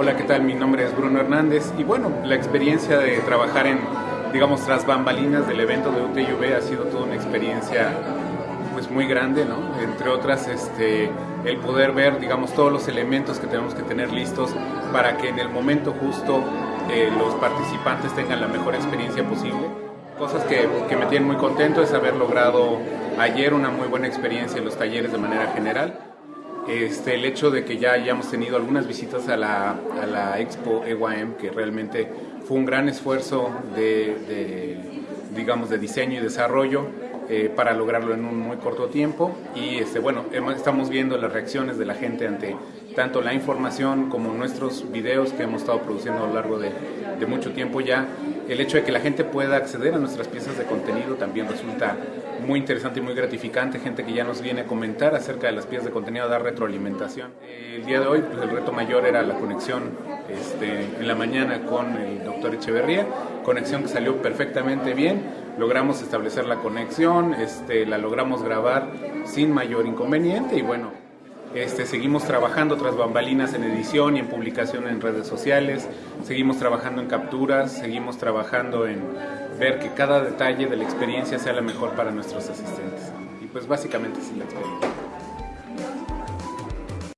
Hola, ¿qué tal? Mi nombre es Bruno Hernández y bueno, la experiencia de trabajar en, digamos, tras bambalinas del evento de UTUV ha sido toda una experiencia pues muy grande, ¿no? Entre otras, este, el poder ver, digamos, todos los elementos que tenemos que tener listos para que en el momento justo eh, los participantes tengan la mejor experiencia posible. Cosas que, que me tienen muy contento es haber logrado ayer una muy buena experiencia en los talleres de manera general este, el hecho de que ya hayamos tenido algunas visitas a la, a la Expo EYM, que realmente fue un gran esfuerzo de, digamos, de diseño y desarrollo eh, para lograrlo en un muy corto tiempo. Y este, bueno, estamos viendo las reacciones de la gente ante tanto la información como nuestros videos que hemos estado produciendo a lo largo de, de mucho tiempo ya. El hecho de que la gente pueda acceder a nuestras piezas de contenido también resulta muy interesante y muy gratificante, gente que ya nos viene a comentar acerca de las piezas de contenido, a dar retroalimentación. El día de hoy pues, el reto mayor era la conexión este, en la mañana con el doctor Echeverría, conexión que salió perfectamente bien, logramos establecer la conexión, este, la logramos grabar sin mayor inconveniente y bueno, este, seguimos trabajando tras bambalinas en edición y en publicación en redes sociales, seguimos trabajando en capturas, seguimos trabajando en ver que cada detalle de la experiencia sea la mejor para nuestros asistentes. Y pues básicamente es la experiencia.